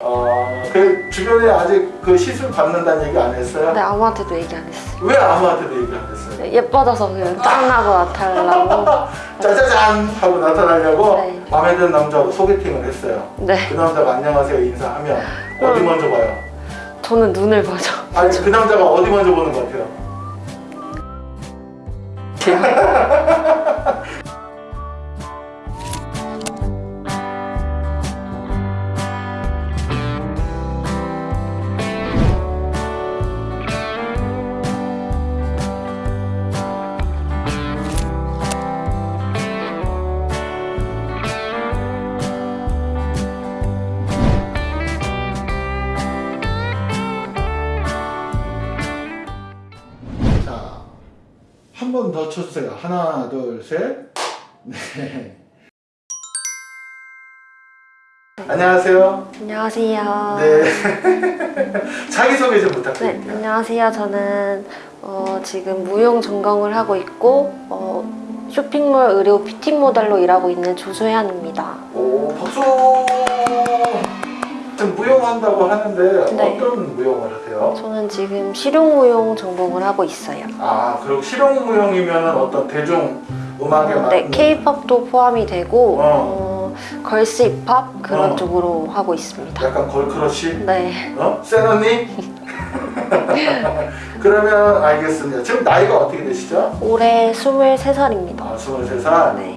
어, 그 주변에 아직 그 시술 받는다는 얘기 안 했어요? 근데 아무한테도 얘기 안 했어요. 왜 아무한테도 얘기 안 했어요? 네, 예뻐져서 그냥 짱나고 나타나려고. 짜자잔 하고 나타나려고 네. 마음에 드는 남자하고 소개팅을 했어요. 네, 그 남자가 안녕하세요 인사하면 어디 음. 먼저 봐요? 저는 눈을 봐죠. 아니 그 남자가 어디 먼저 보는 것 같아요? 더 쳐주세요. 하나, 둘, 셋. 네. 안녕하세요. 안녕하세요. 네. 자기소개 좀 네, 부탁드릴게요. 안녕하세요. 저는 어, 지금 무용 전공을 하고 있고 어, 쇼핑몰 의료 피팅 모델로 일하고 있는 조소연입니다. 오, 박수! 무용한다고 하는데 네. 어떤 무용을 하세요? 저는 지금 실용 무용 전공을 하고 있어요. 아, 그리고 실용 무용이면 어떤 대중 음악에 맞는 네, K-팝도 포함이 되고 어. 어, girls 힙합 그런 어. 쪽으로 하고 있습니다. 약간 girl crush? 네, 어? 센 언니? 그러면 알겠습니다. 지금 나이가 어떻게 되시죠? 올해 23살입니다. 아, 23살. 네.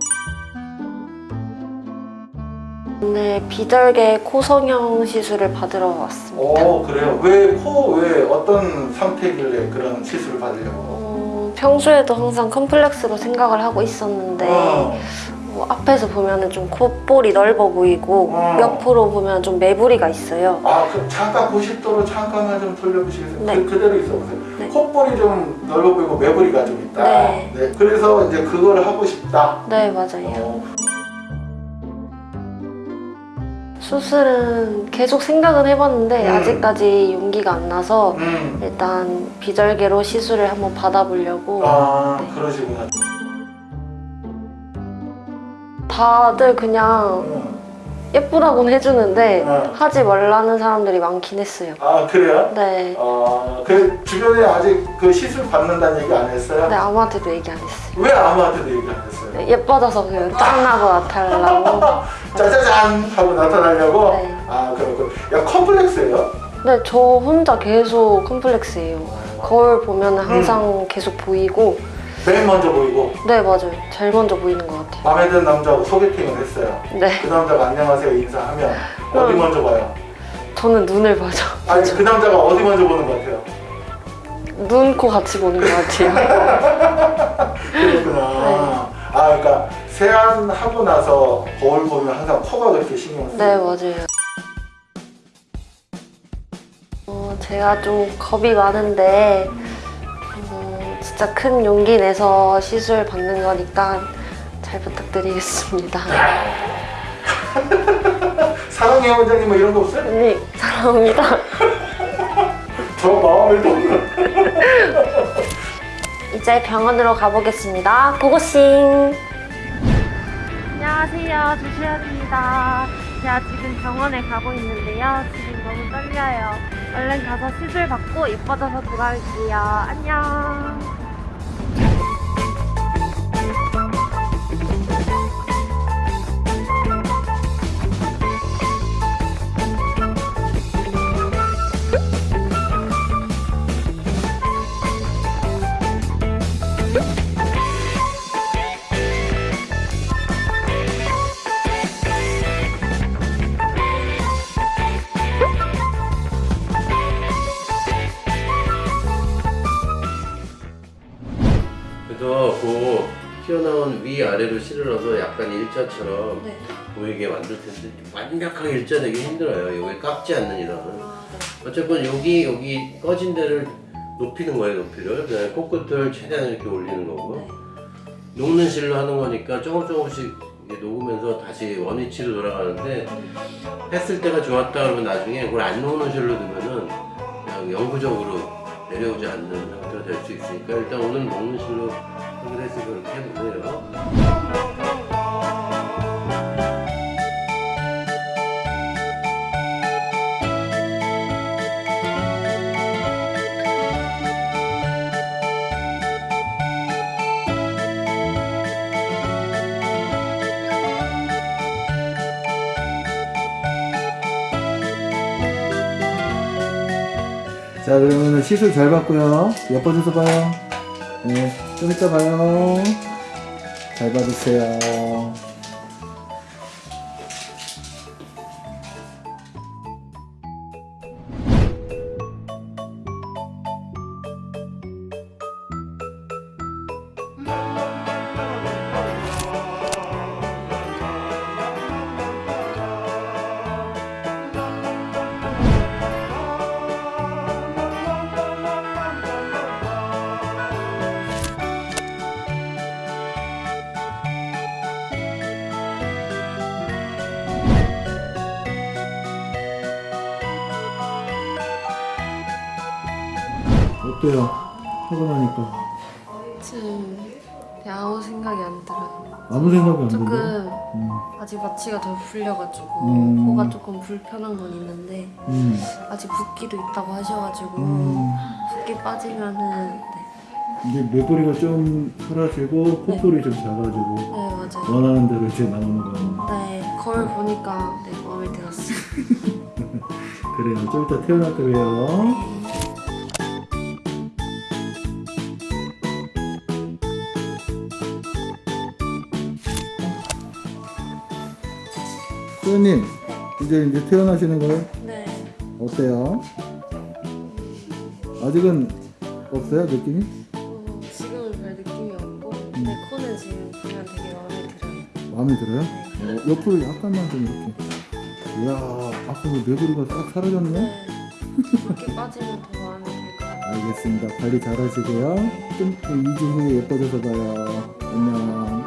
오늘 비절개 코 성형 시술을 받으러 왔습니다. 오, 그래요? 왜, 코, 왜, 어떤 상태길래 그런 시술을 받으려고? 어, 평소에도 항상 컴플렉스로 생각을 하고 있었는데 어, 어, 앞에서 보면 좀 콧볼이 넓어 보이고 어. 옆으로 보면 좀 매부리가 있어요. 아, 그럼 잠깐 90도로 잠깐만 좀 돌려보시겠어요? 네. 그, 그대로 있어보세요. 네. 콧볼이 좀 넓어 보이고 매부리가 좀 있다. 네. 그래서 이제 그걸 하고 싶다. 네, 맞아요. 어, 수술은 계속 생각은 해봤는데 음. 아직까지 용기가 안 나서 음. 일단 비절개로 시술을 한번 받아보려고 아, 네. 그러시구나. 다들 그냥 음. 예쁘다고는 해주는데 어. 하지 말라는 사람들이 많긴 했어요. 아, 그래요? 네. 어, 그 주변에 아직 그 시술 받는다는 얘기 안 했어요? 근데 아무한테도 얘기 안 했어요. 왜 아무한테도 얘기 안 했어요? 네, 예뻐져서 그냥 짱나고 나타나려고. 짜자잔 하고 나타나려고? 네. 아, 그렇군. 야, 컴플렉스예요? 근데 저 혼자 계속 컴플렉스예요. 거울 보면 항상 계속 보이고 맨 먼저 보이고 네 맞아요. 제일 먼저 보이는 것 같아요. 마음에 드는 남자하고 소개팅을 했어요. 네. 그 남자가 안녕하세요 인사하면 어디 음. 먼저 봐요? 저는 눈을 봐죠. 아니 그 남자가 어디 먼저 보는 것 같아요? 눈, 코 같이 보는 것 같아요. 그렇구나. 네. 아 그러니까 세안하고 나서 거울 보면 항상 코가 그렇게 신경 쓰여요. 네 맞아요. 어, 제가 좀 겁이 많은데 어, 진짜 큰 용기 내서 시술 받는 거니까 잘 부탁드리겠습니다. 사랑해 원장님 뭐 이런 거 없어요? 언니 사랑합니다. 저 마음을 돕는. 이제 병원으로 가보겠습니다. 고고싱! 안녕하세요. 조시현입니다. 제가 지금 병원에 가고 있는데요. 지금 너무 떨려요. 얼른 가서 시술 받고 예뻐져서 돌아올게요. 안녕! 튀어나온 위아래로 실어서 약간 일자처럼 네. 보이게 만들 텐데 완벽하게 일자 되기 힘들어요. 여기 깎지 않는 이상은. 어쨌건 여기 여기 꺼진 데를 높이는 거예요, 높이를. 그다음에 코끝을 최대한 이렇게 올리는 거고. 녹는 실로 하는 거니까 조금 조금씩 녹으면서 다시 원위치로 돌아가는데 했을 때가 좋았다 그러면 나중에 그걸 안 녹는 실로 두면은 그냥 영구적으로 내려오지 않는 상태가 될 수 있으니까 일단 오늘 녹는 실로 그래서 해보세요. 자 그러면 시술 잘 봤고요 예뻐져서 봐요 네, 좀 이따 봐요. 잘 받으세요. 어때요? 하고 나니까 지금 아무 생각이 안 들어요. 아무 생각이 안 드네. 조금 음, 아직 마취가 덜 풀려가지고 음. 코가 조금 불편한 건 있는데 음, 아직 붓기도 있다고 하셔가지고 음. 붓기 빠지면은 네, 이제 메보리가 좀 사라지고 콧볼이 좀 작아지고 네 맞아요. 원하는 대로 이제 나오는 거예요. 네 거울 보니까 네 마음에 들었어요. 그래요. 좀 이따 태어날 때 봬요. 소연님, 이제 이제 태어나시는 거예요? 네. 어때요? 아직은 없어요 느낌이? 어, 지금은 별 느낌이 없고 내 코는 지금 보면 되게 마음에 들어요. 마음에 들어요? 네. 어, 옆으로 약간만 좀 이렇게. 이야, 아까 그 메구리가 싹 사라졌네. 네. 붓기 빠지면 더 마음에 들것 같아요. 알겠습니다. 관리 잘 하시고요. 좀 2주 후에 예뻐져서 봐요. 안녕.